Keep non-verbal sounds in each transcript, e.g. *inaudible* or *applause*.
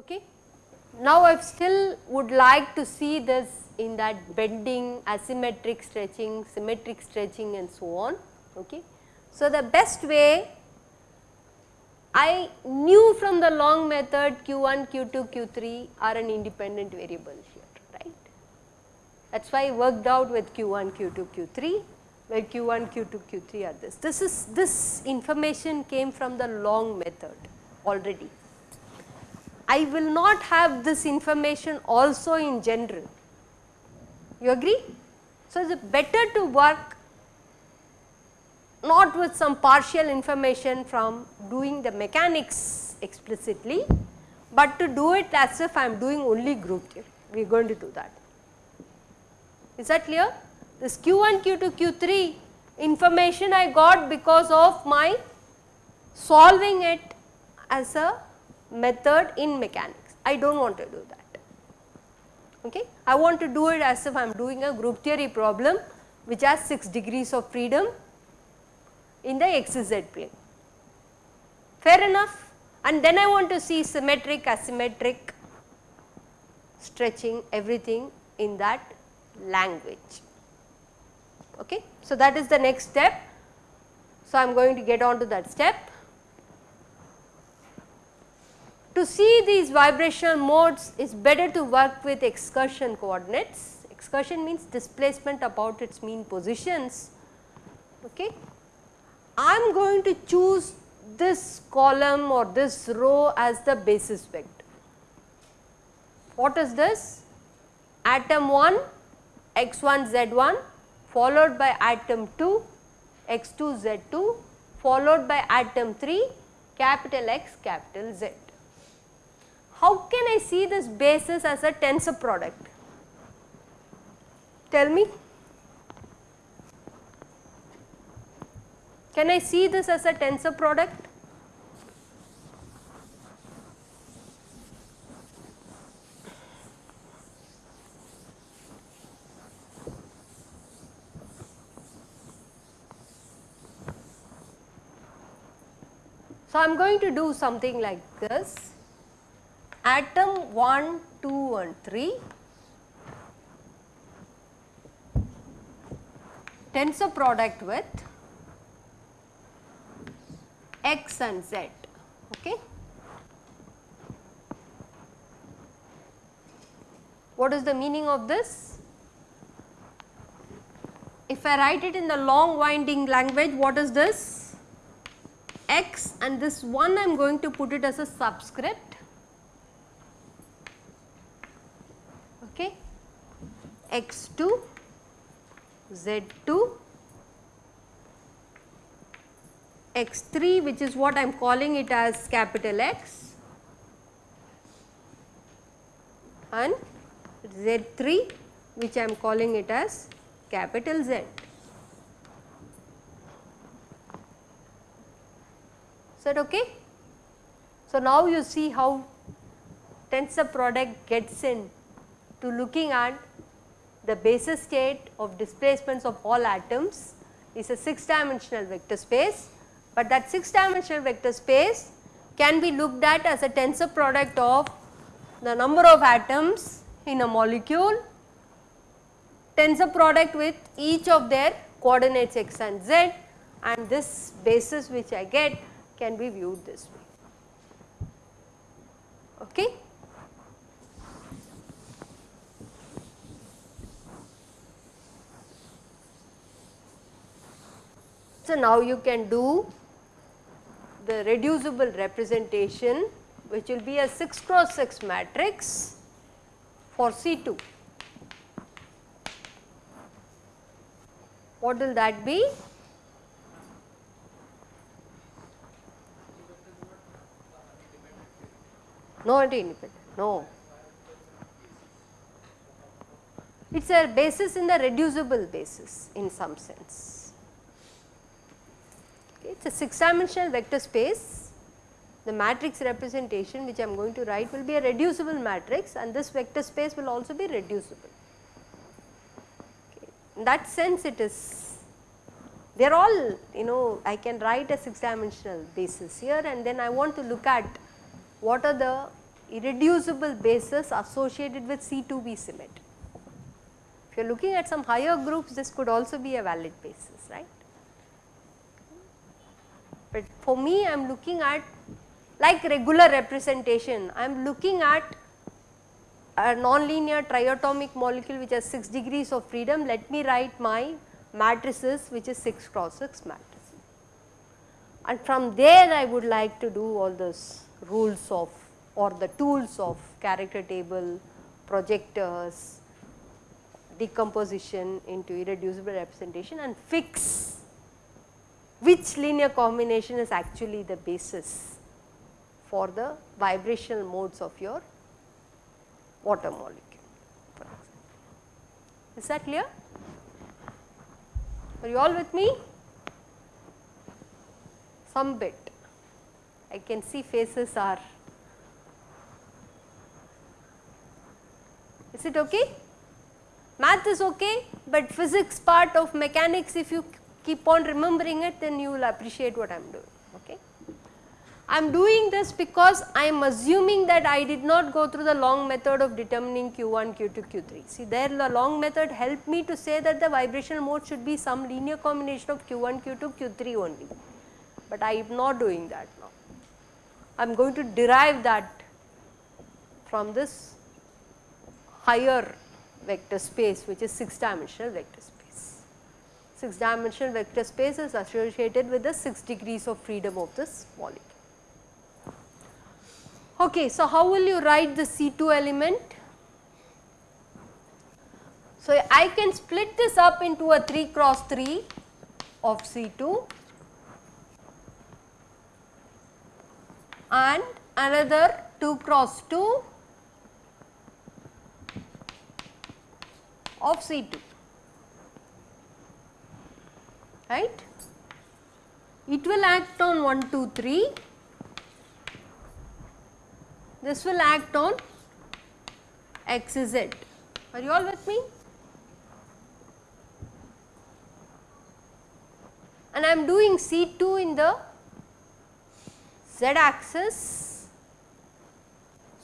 Okay. Now, I still would like to see this in that bending, asymmetric stretching, symmetric stretching and so on. Okay. So, the best way I knew from the long method q1, q2, q3 are an independent variable here, right. That is why I worked out with q1, q2, q3 where q1, q2, q3 are this. This is this information came from the long method already. I will not have this information also in general. You agree? So, it is better to work not with some partial information from doing the mechanics explicitly, but to do it as if I am doing only group theory. We are going to do that. Is that clear? This Q1, Q2, Q3 information I got because of my solving it as a method in mechanics. I do not want to do that. Okay. I want to do it as if I am doing a group theory problem which has 6 degrees of freedom in the xz plane. Fair enough? And then I want to see symmetric, asymmetric, stretching everything in that language. Okay. So, that is the next step. So, I am going to get on to that step. To see these vibrational modes is better to work with excursion coordinates. Excursion means displacement about its mean positions. Okay. I am going to choose this column or this row as the basis vector. What is this? Atom 1 x1 z1 followed by atom 2 x2 z2 followed by atom 3 capital X capital Z how can I see this basis as a tensor product? Tell me. Can I see this as a tensor product? So, I am going to do something like this atom 1, 2 and 3 tensor product with x and z. Okay. What is the meaning of this? If I write it in the long winding language, what is this? x and this one I am going to put it as a subscript okay x2, z2, x3 which is what I am calling it as capital X and z3 which I am calling it as capital Z. Is that okay? So, now you see how tensor product gets in to looking at the basis state of displacements of all atoms is a 6 dimensional vector space, but that 6 dimensional vector space can be looked at as a tensor product of the number of atoms in a molecule, tensor product with each of their coordinates x and z and this basis which I get can be viewed this way. Okay. So, now you can do the reducible representation which will be a 6 cross 6 matrix for C2. What will that be? No independent, no. It is a basis in the reducible basis in some sense. A 6 dimensional vector space the matrix representation which I am going to write will be a reducible matrix and this vector space will also be reducible. Okay. In that sense it is they are all you know I can write a 6 dimensional basis here and then I want to look at what are the irreducible bases associated with C2V symmetry. If you are looking at some higher groups this could also be a valid basis right. But for me I am looking at like regular representation I am looking at a nonlinear triatomic molecule which has 6 degrees of freedom let me write my matrices which is 6 cross 6 matrix. And from there I would like to do all those rules of or the tools of character table, projectors, decomposition into irreducible representation and fix which linear combination is actually the basis for the vibrational modes of your water molecule. Is that clear? Are you all with me? Some bit. I can see faces are. Is it okay? Math is okay, but physics part of mechanics if you keep on remembering it then you will appreciate what I am doing. Okay. I am doing this because I am assuming that I did not go through the long method of determining Q1, Q2, Q3. See there the long method helped me to say that the vibrational mode should be some linear combination of Q1, Q2, Q3 only, but I am not doing that now. I am going to derive that from this higher vector space which is 6 dimensional vector. 6 dimensional vector space is associated with the 6 degrees of freedom of this molecule. Okay, so how will you write the C2 element? So, I can split this up into a 3 cross 3 of C2 and another 2 cross 2 of C2 right. It will act on 1 2 3 this will act on x z are you all with me and I am doing C2 in the z axis.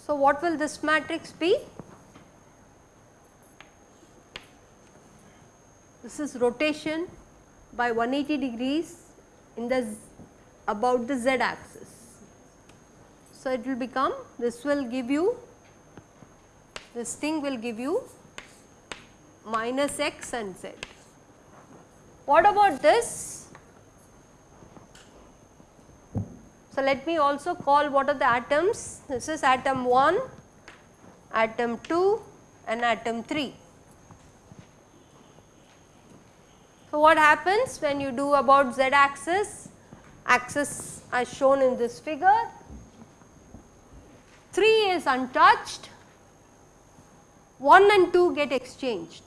So, what will this matrix be? This is rotation by 180 degrees in the about the z axis. So, it will become this will give you this thing will give you minus x and z. What about this? So, let me also call what are the atoms this is atom 1, atom 2 and atom 3. So, what happens when you do about z axis, axis as shown in this figure, 3 is untouched, 1 and 2 get exchanged,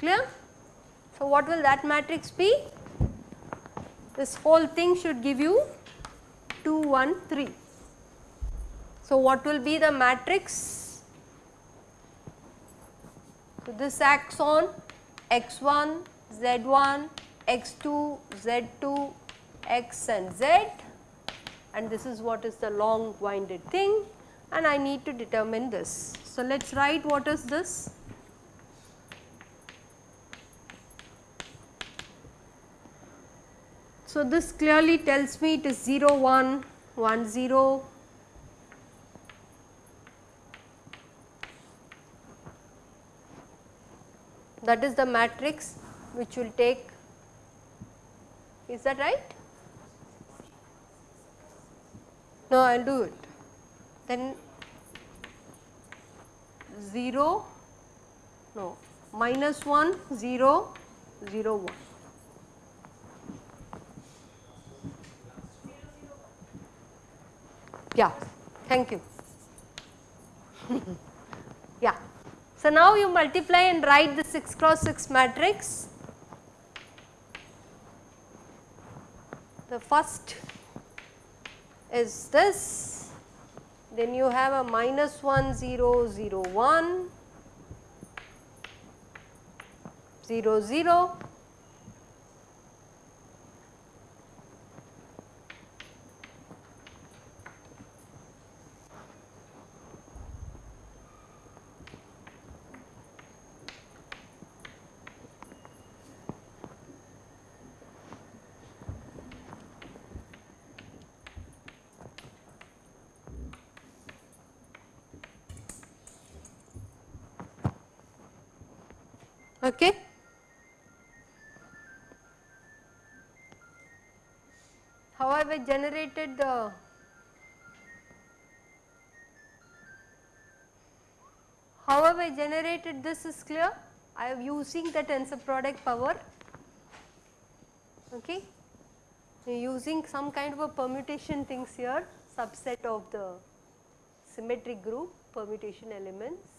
clear. So, what will that matrix be? This whole thing should give you 2, 1, 3. So, what will be the matrix? So, this acts on x1, z1, x2, z2, x and z and this is what is the long winded thing and I need to determine this. So, let us write what is this. So, this clearly tells me it is 0 1 1 0 that is the matrix which will take is that right? No, I will do it. Then 0, no, minus 1, 0, 0, 1. Yeah, thank you. *laughs* So, now you multiply and write the 6 cross 6 matrix. The first is this, then you have a minus 1 0 0 1 0 0 Okay. How have I generated the how have I generated this is clear? I am using the tensor product power. Okay? Using some kind of a permutation things here subset of the symmetric group permutation elements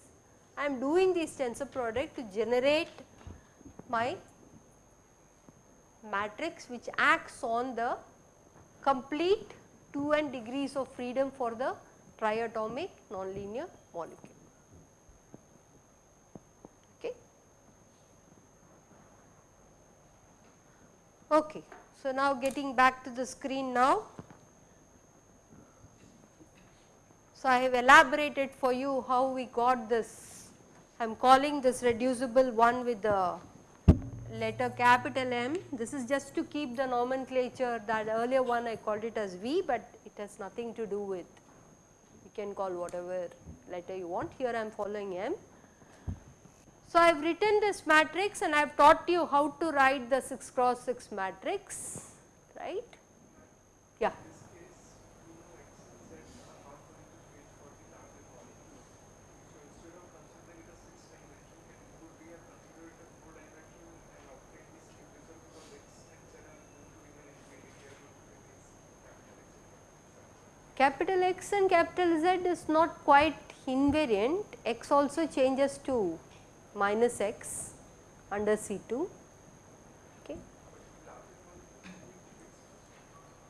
I am doing this tensor product to generate my matrix which acts on the complete 2 n degrees of freedom for the triatomic nonlinear molecule. Okay. Okay. So, now getting back to the screen now. So, I have elaborated for you how we got this I am calling this reducible one with the letter capital M. This is just to keep the nomenclature that earlier one I called it as V, but it has nothing to do with you can call whatever letter you want. Here I am following M. So, I have written this matrix and I have taught you how to write the 6 cross 6 matrix, right. Yeah. Capital X and capital Z is not quite invariant, X also changes to minus X under C2. Okay.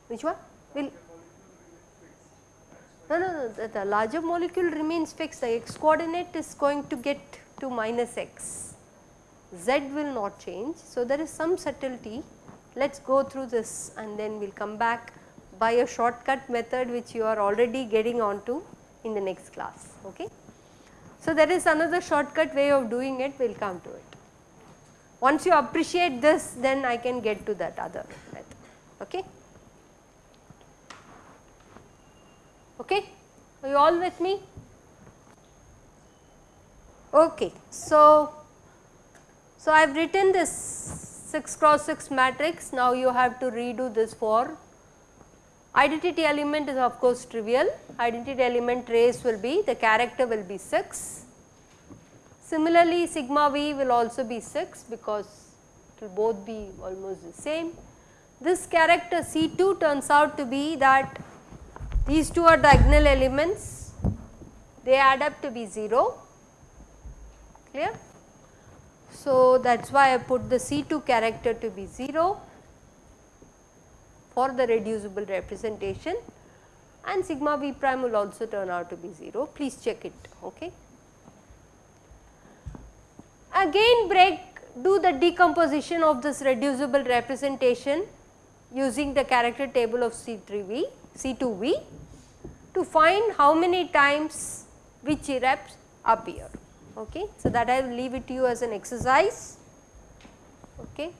Which one? Will no, no, no, the, the larger molecule remains fixed, the x coordinate is going to get to minus x, z will not change. So, there is some subtlety, let us go through this and then we will come back by a shortcut method which you are already getting onto in the next class. Okay. So, there is another shortcut way of doing it, we will come to it. Once you appreciate this then I can get to that other method. Okay. Okay. Are you all with me? Okay. So, so I have written this 6 cross 6 matrix, now you have to redo this for Identity element is of course trivial, identity element trace will be the character will be 6. Similarly, sigma v will also be 6 because it will both be almost the same. This character C2 turns out to be that these two are diagonal elements, they add up to be 0, clear. So, that is why I put the C2 character to be 0 for the reducible representation and sigma v prime will also turn out to be 0, please check it. Okay. Again break do the decomposition of this reducible representation using the character table of C3V, C2V to find how many times which irreps appear. Okay. So, that I will leave it to you as an exercise. Okay.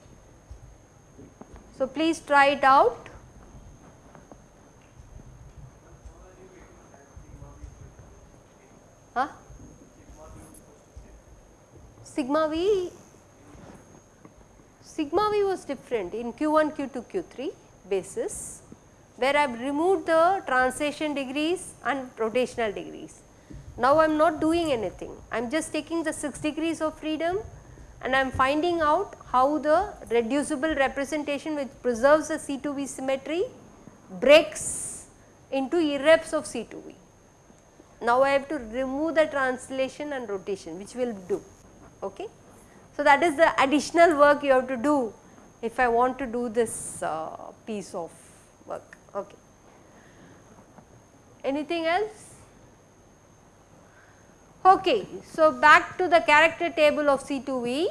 So, please try it out. Sigma V, sigma V was different in Q1, Q2, Q3 basis where I have removed the translation degrees and rotational degrees. Now I am not doing anything, I am just taking the 6 degrees of freedom and I am finding out how the reducible representation which preserves the C2V symmetry breaks into irreps of C2V. Now I have to remove the translation and rotation which will do. Okay. So that is the additional work you have to do if I want to do this uh, piece of work. Okay. Anything else? Okay, so back to the character table of C2V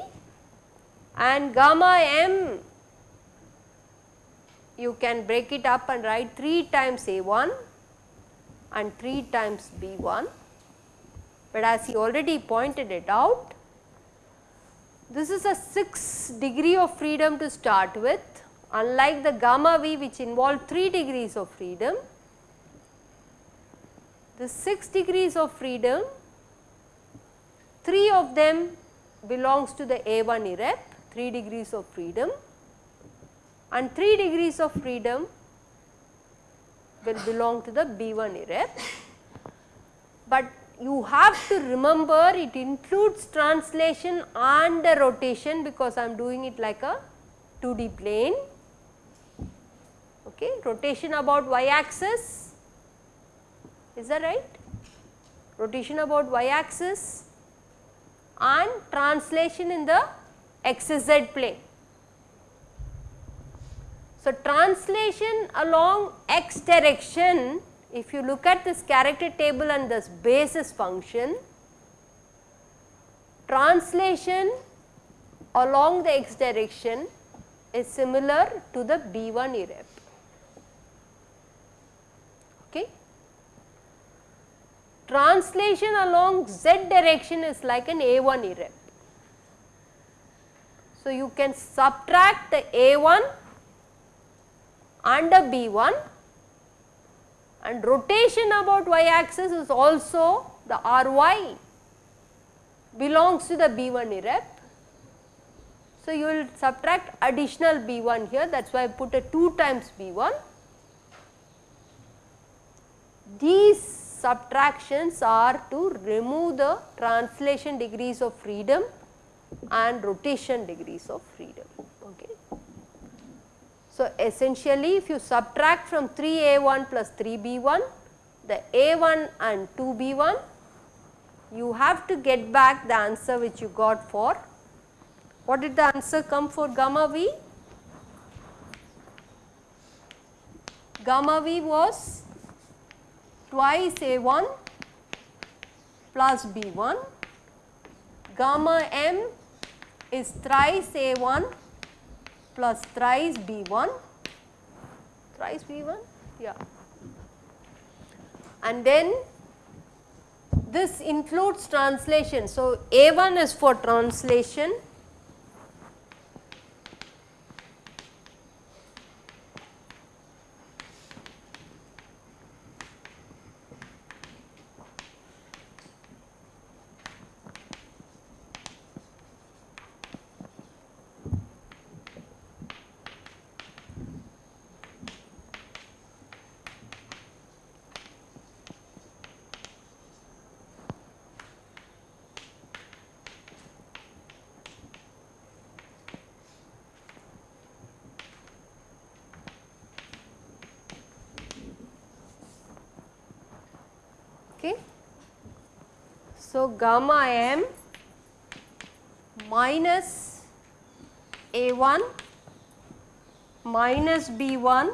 and gamma m you can break it up and write 3 times A1 and 3 times B1, but as he already pointed it out this is a 6 degree of freedom to start with unlike the gamma v which involved 3 degrees of freedom. The 6 degrees of freedom 3 of them belongs to the A1 irrep 3 degrees of freedom and 3 degrees of freedom will belong to the B1 irrep. But you have to remember it includes translation and rotation because I am doing it like a 2D plane. Okay, rotation about y axis, is that right? Rotation about y axis and translation in the xz plane. So, translation along x direction if you look at this character table and this basis function, translation along the x direction is similar to the B1 irrep. Okay. Translation along z direction is like an A1 irrep. So, you can subtract the A1 and the B1 and rotation about y axis is also the Ry belongs to the B1 irrep. So, you will subtract additional B1 here that is why I put a 2 times B1. These subtractions are to remove the translation degrees of freedom and rotation degrees of freedom. So, essentially if you subtract from 3a1 plus 3b1 the a1 and 2b1 you have to get back the answer which you got for what did the answer come for gamma v? Gamma v was twice a1 plus b1 gamma m is thrice a1 plus thrice B1, thrice B1, yeah. And then this includes translation. So, A1 is for translation So, gamma m minus A1 minus B1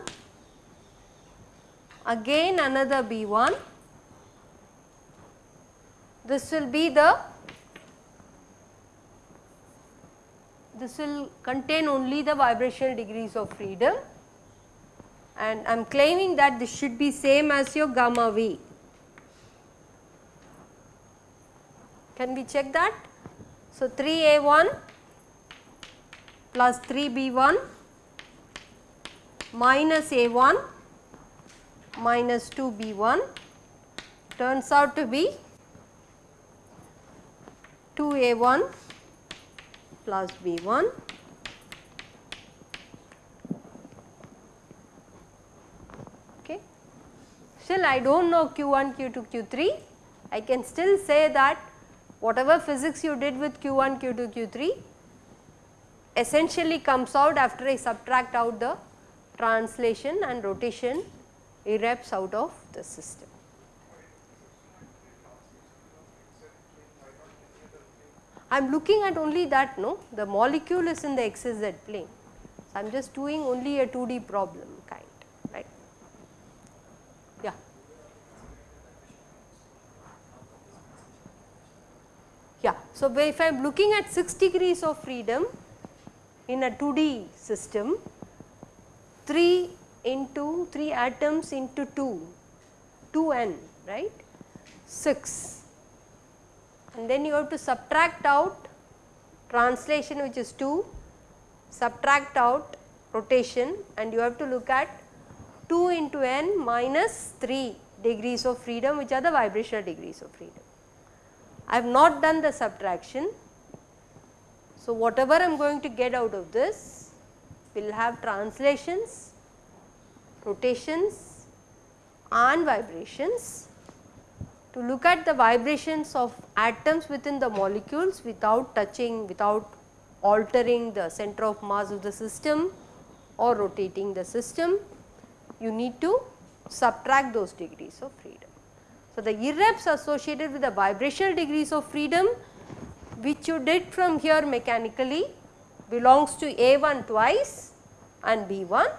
again another B1 this will be the this will contain only the vibrational degrees of freedom and I am claiming that this should be same as your gamma V. Can we check that? So, 3a1 plus 3b1 minus a1 minus 2b1 turns out to be 2a1 plus b1 okay. Still I do not know q1, q2, q3 I can still say that whatever physics you did with q1, q2, q3 essentially comes out after I subtract out the translation and rotation irreps out of the system. I am looking at only that no, the molecule is in the xz plane. So, I am just doing only a 2D problem kind, right. Yeah. So, if I am looking at 6 degrees of freedom in a 2D system, 3 into 3 atoms into 2, 2n right? 6 and then you have to subtract out translation which is 2, subtract out rotation and you have to look at 2 into n minus 3 degrees of freedom which are the vibrational degrees of freedom. I have not done the subtraction. So, whatever I am going to get out of this will have translations, rotations and vibrations. To look at the vibrations of atoms within the molecules without touching, without altering the center of mass of the system or rotating the system, you need to subtract those degrees of freedom. So, the irreps associated with the vibrational degrees of freedom which you did from here mechanically belongs to A1 twice and B1,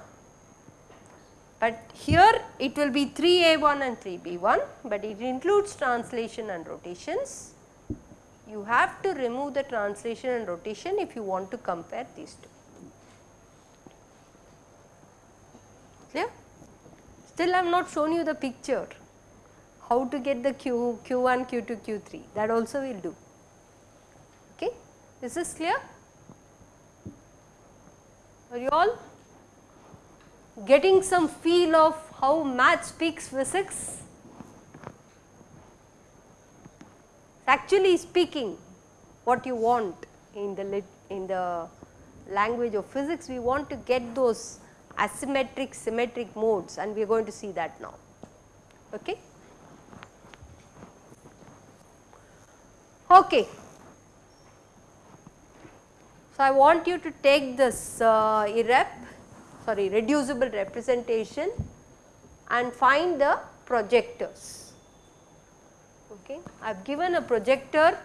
but here it will be 3A1 and 3B1, but it includes translation and rotations. You have to remove the translation and rotation if you want to compare these two. Clear? Still I have not shown you the picture how to get the Q, Q1, Q2, Q3 that also we will do. Okay. Is this clear? Are you all getting some feel of how math speaks physics? Actually speaking what you want in the in the language of physics we want to get those asymmetric symmetric modes and we are going to see that now. Okay. Okay. So, I want you to take this uh, irrep sorry reducible representation and find the projectors. Okay. I have given a projector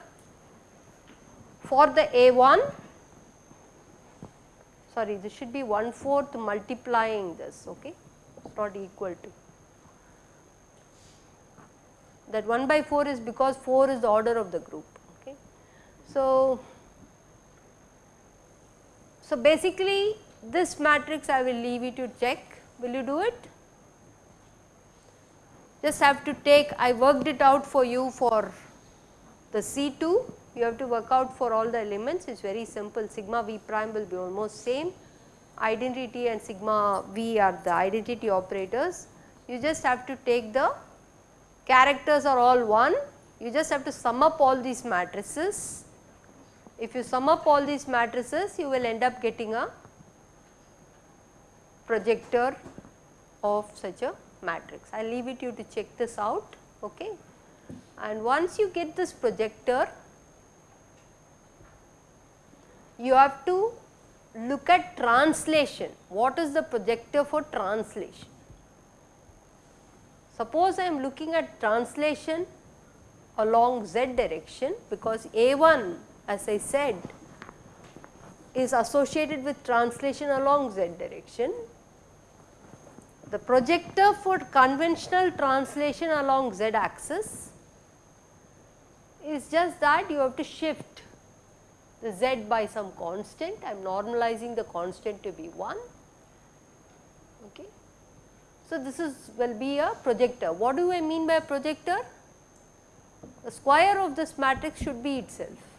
for the A1 sorry this should be 1 fourth multiplying this okay not equal to that 1 by 4 is because 4 is the order of the group. So, so basically this matrix I will leave you to check. Will you do it? Just have to take I worked it out for you for the C2 you have to work out for all the elements. It is very simple. Sigma v prime will be almost same. Identity and sigma v are the identity operators. You just have to take the characters are all 1 you just have to sum up all these matrices. If you sum up all these matrices you will end up getting a projector of such a matrix. I will leave it you to check this out okay. and once you get this projector you have to look at translation. What is the projector for translation? Suppose I am looking at translation along z direction because A1 as I said is associated with translation along z direction. The projector for conventional translation along z axis is just that you have to shift the z by some constant, I am normalizing the constant to be 1. Okay. So, this is will be a projector. What do I mean by projector? The square of this matrix should be itself.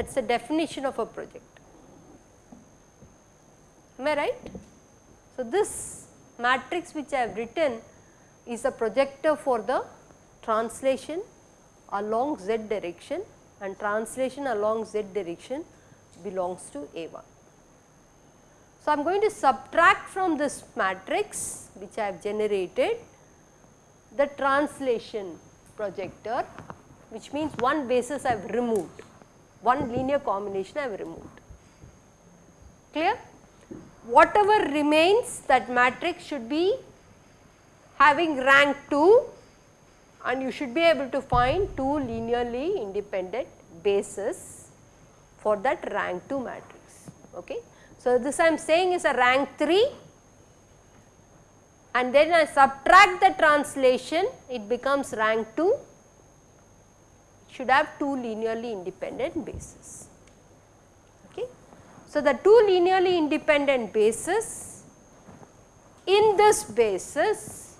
That is the definition of a projector. Am I right? So, this matrix which I have written is a projector for the translation along z direction and translation along z direction belongs to A1. So, I am going to subtract from this matrix which I have generated the translation projector which means one basis I have removed, one linear combination I have removed. Clear? Whatever remains that matrix should be having rank 2 and you should be able to find two linearly independent bases for that rank 2 matrix. Okay. So, this I am saying is a rank 3 and then I subtract the translation it becomes rank 2 should have two linearly independent bases. Okay. So, the two linearly independent bases in this basis,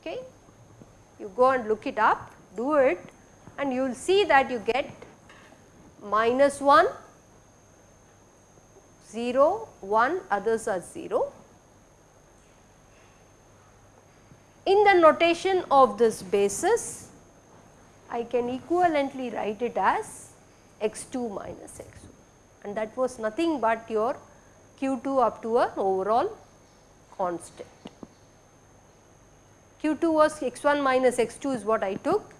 okay, you go and look it up, do it and you will see that you get minus 1, 0, 1 others are 0. In the notation of this basis I can equivalently write it as x2 minus x1 and that was nothing but your q2 up to a overall constant. q2 was x1 minus x2 is what I took.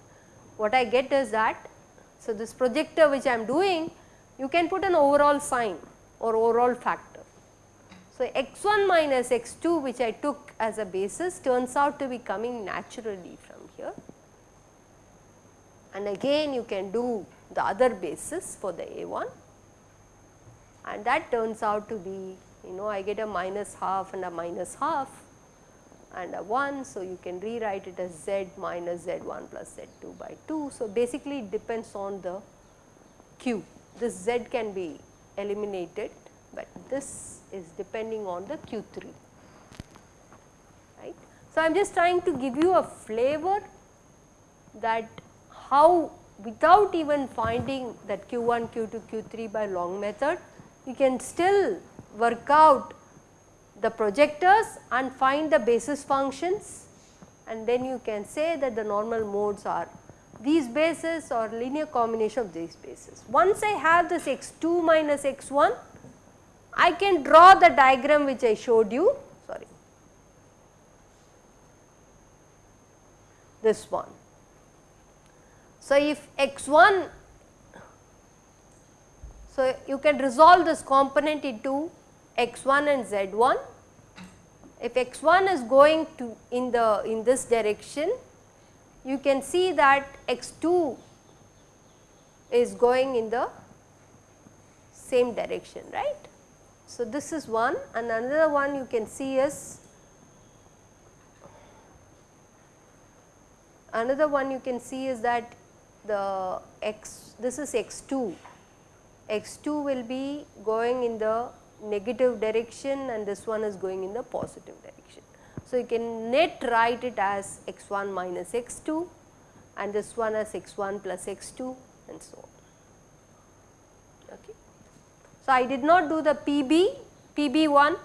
What I get is that, so this projector which I am doing you can put an overall sign or overall factor. So, x1 minus x2 which I took as a basis turns out to be coming naturally and again you can do the other basis for the A1 and that turns out to be you know I get a minus half and a minus half and a 1. So, you can rewrite it as z minus z1 plus z2 by 2. So, basically it depends on the q this z can be eliminated, but this is depending on the q3 right. So, I am just trying to give you a flavor that how without even finding that q1, q2, q3 by long method, you can still work out the projectors and find the basis functions and then you can say that the normal modes are these bases or linear combination of these bases. Once I have this x2 minus x1, I can draw the diagram which I showed you, sorry, this one. So, if x1, so you can resolve this component into x1 and z1. If x1 is going to in the in this direction, you can see that x2 is going in the same direction, right. So, this is one and another one you can see is another one you can see is that the x this is x2 x2 will be going in the negative direction and this one is going in the positive direction. So, you can net write it as x1 minus x2 and this one as x1 plus x2 and so on. Okay. So, I did not do the PB, PB1,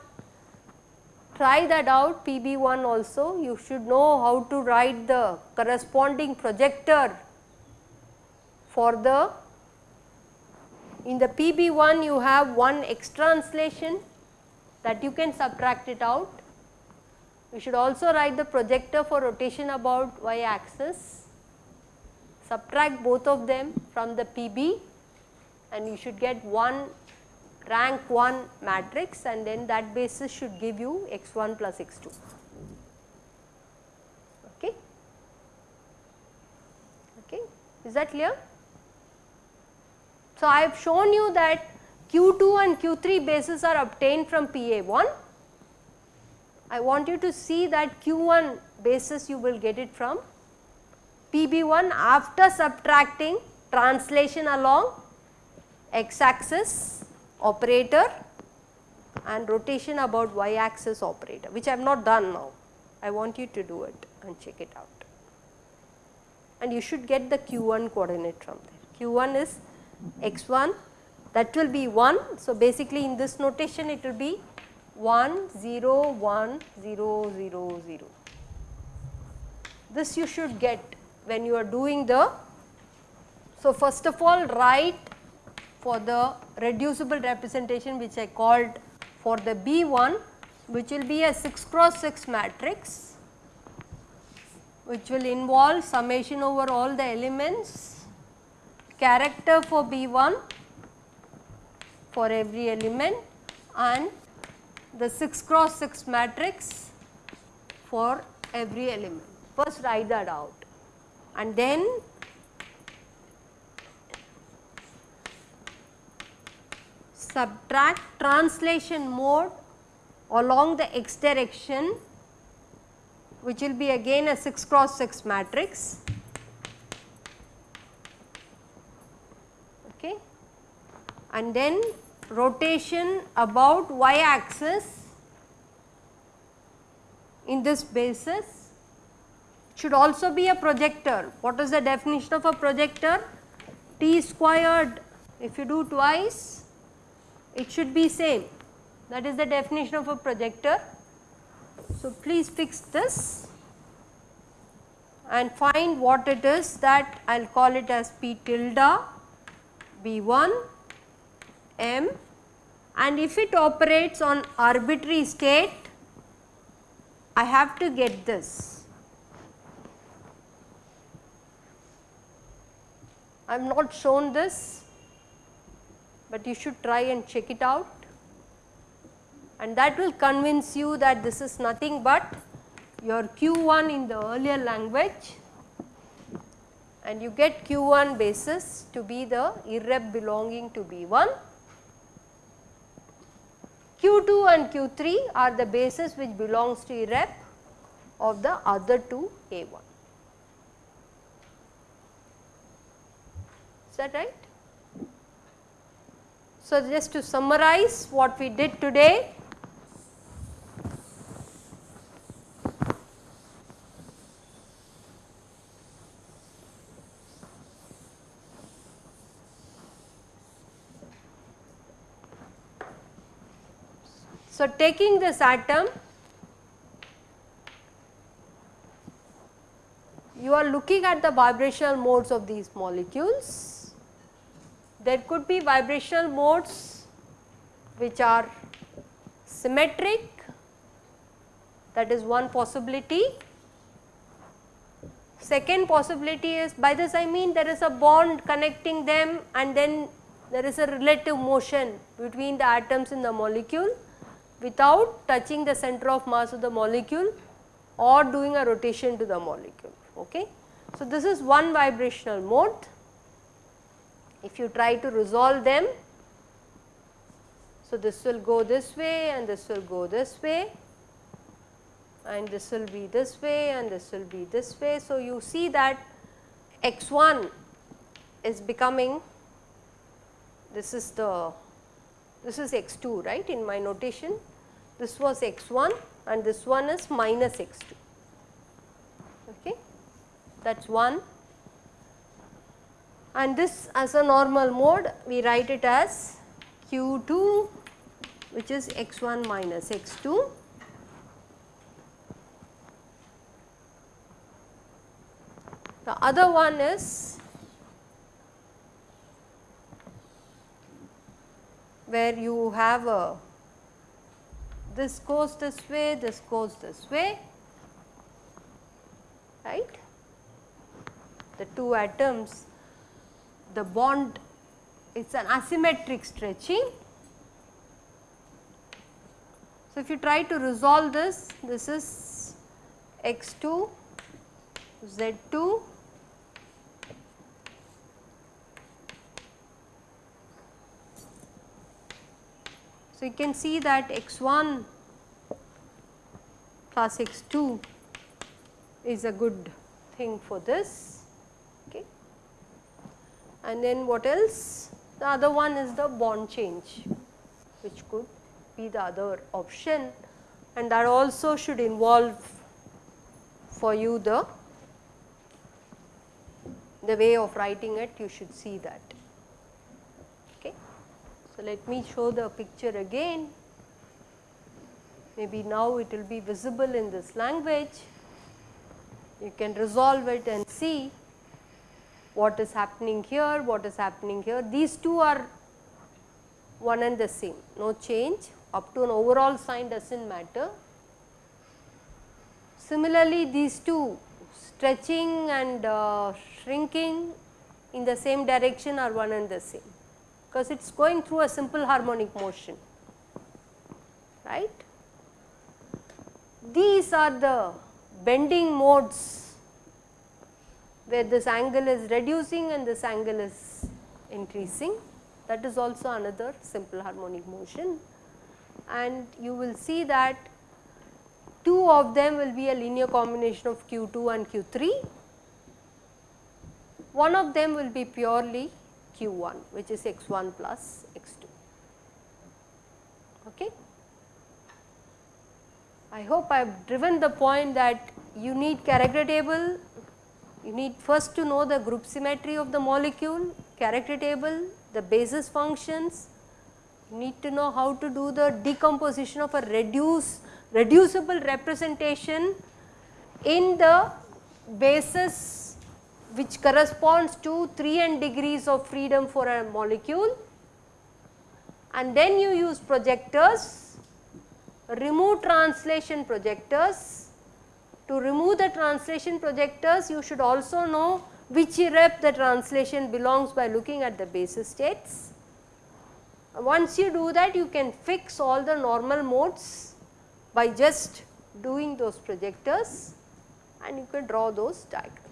try that out PB1 also you should know how to write the corresponding projector for the in the PB1 you have one X translation that you can subtract it out. You should also write the projector for rotation about y axis, subtract both of them from the PB and you should get one rank 1 matrix and then that basis should give you x1 plus x2. Okay. Okay. Is that clear? So, I have shown you that Q2 and Q3 bases are obtained from PA1. I want you to see that Q1 basis you will get it from PB1 after subtracting translation along x axis operator and rotation about y axis operator which I have not done now. I want you to do it and check it out and you should get the q1 coordinate from there. q1 is x1 that will be 1. So, basically in this notation it will be 1 0 1 0 0 0. This you should get when you are doing the. So, first of all write for the reducible representation which I called for the B1 which will be a 6 cross 6 matrix which will involve summation over all the elements character for B1 for every element and the 6 cross 6 matrix for every element. First write that out and then subtract translation mode along the x direction which will be again a 6 cross 6 matrix and then rotation about y axis in this basis should also be a projector. What is the definition of a projector? T squared if you do twice it should be same that is the definition of a projector. So, please fix this and find what it is that I will call it as P tilde B1 M. And if it operates on arbitrary state I have to get this. I have not shown this, but you should try and check it out. And that will convince you that this is nothing but your Q1 in the earlier language. And you get Q1 basis to be the irrep belonging to B1 Q2 and Q3 are the bases which belongs to irrep of the other two A1. Is that right? So, just to summarize what we did today, So, taking this atom you are looking at the vibrational modes of these molecules. There could be vibrational modes which are symmetric that is one possibility. Second possibility is by this I mean there is a bond connecting them and then there is a relative motion between the atoms in the molecule without touching the center of mass of the molecule or doing a rotation to the molecule. Okay. So, this is one vibrational mode. If you try to resolve them, so this will go this way and this will go this way and this will be this way and this will be this way. So, you see that x1 is becoming this is the this is x2 right in my notation. This was x1 and this one is minus x2. Okay. That is 1 and this as a normal mode we write it as q2 which is x1 minus x2 The other one is where you have a this goes this way, this goes this way, right. The two atoms, the bond it is an asymmetric stretching. So, if you try to resolve this, this is x2, z2 So, you can see that x 1 plus x 2 is a good thing for this. Okay. And then what else? The other one is the bond change which could be the other option and that also should involve for you the the way of writing it you should see that. So, let me show the picture again. Maybe now it will be visible in this language. You can resolve it and see what is happening here, what is happening here. These two are one and the same, no change up to an overall sign does not matter. Similarly, these two stretching and uh, shrinking in the same direction are one and the same because it is going through a simple harmonic motion, right. These are the bending modes where this angle is reducing and this angle is increasing. That is also another simple harmonic motion. And you will see that two of them will be a linear combination of Q2 and Q3, one of them will be purely q1 which is x1 plus x2. Okay. I hope I have driven the point that you need character table, you need first to know the group symmetry of the molecule, character table, the basis functions, you need to know how to do the decomposition of a reduce reducible representation in the basis which corresponds to 3 n degrees of freedom for a molecule and then you use projectors, remove translation projectors. To remove the translation projectors you should also know which rep the translation belongs by looking at the basis states. Once you do that you can fix all the normal modes by just doing those projectors and you can draw those diagrams.